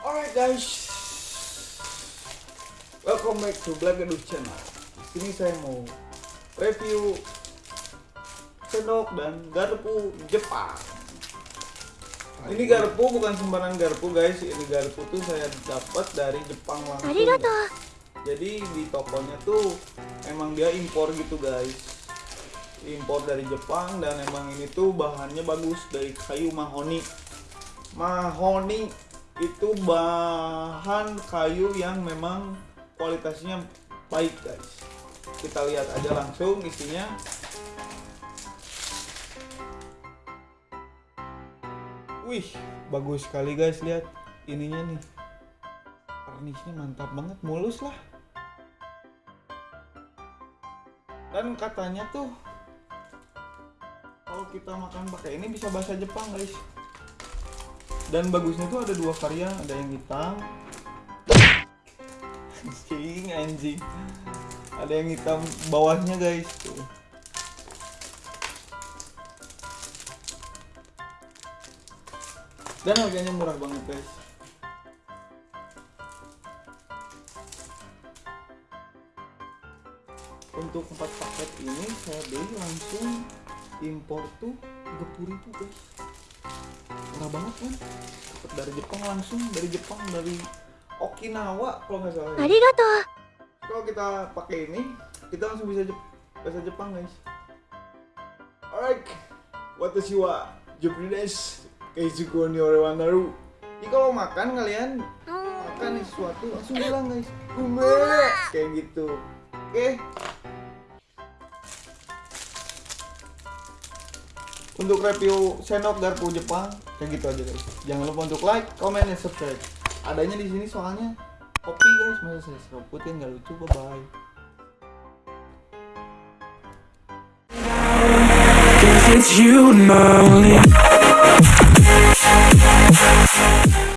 Alright guys, welcome back to Black Gadus Channel. Di sini saya mau review sendok dan garpu Jepang. Ini garpu bukan sembarang garpu guys, ini garpu tuh saya dapat dari Jepang langsung. Jadi di tokonya tuh emang dia impor gitu guys. Impor dari Jepang dan emang ini tuh bahannya bagus dari kayu mahoni. Mahoni itu bahan kayu yang memang kualitasnya baik guys. Kita lihat aja langsung isinya. Wih, bagus sekali guys lihat ininya nih. Karnisnya mantap banget, mulus lah. Dan katanya tuh kalau kita makan pakai ini bisa bahasa Jepang guys. Dan bagusnya tuh ada dua varian, ada yang hitam. Anjing, anjing. Ada yang hitam bawahnya guys. Tuh. Dan harganya murah banget guys. Untuk empat paket ini saya beli langsung impor tuh 30 ribu guys murah banget kan dapet dari Jepang langsung dari Jepang dari Okinawa kalau nggak salah. Ya. tuh kalau kita pakai ini kita langsung bisa Jep bahasa Jepang guys. Alright. Watashi wa Japanese keizuku ni wanaru jadi kalau makan kalian makan sesuatu langsung bilang guys. Ume kayak gitu. Oke. Untuk review sendok garpu Jepang kayak gitu aja guys. Jangan lupa untuk like, comment, dan subscribe. Adanya di sini soalnya kopi guys, masa saya seroputin nggak lucu. Bye bye. It's you and